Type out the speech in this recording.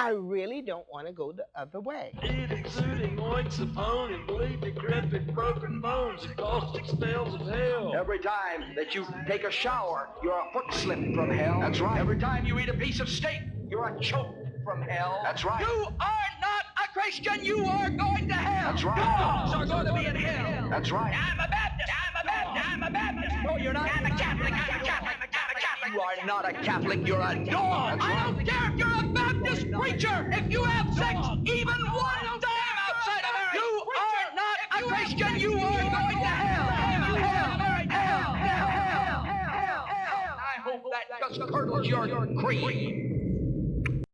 I really don't want to go the other way. Eat exuding oinks of bone and bleed decrepit broken bones and caustic spells of hell. Every time that you take a shower, you're a foot slip from hell. That's right. Every time you eat a piece of steak, you're a choke from hell. That's right. You are not a Christian. You are going to hell. That's right. Dogs are going to be in hell. That's right. I'm a Baptist. I'm a Baptist. I'm a Baptist. No, you're not. I'm a Catholic. I'm a Catholic. I'm a Catholic. You are not a Catholic. You're a dog. I don't care if you're a Baptist preacher. If you have sex even one time outside of marriage, you are not a Christian. You are going to hell. Hell, hell, hell, hell, hell, hell, hell, hell. I hope that just curdles your cream.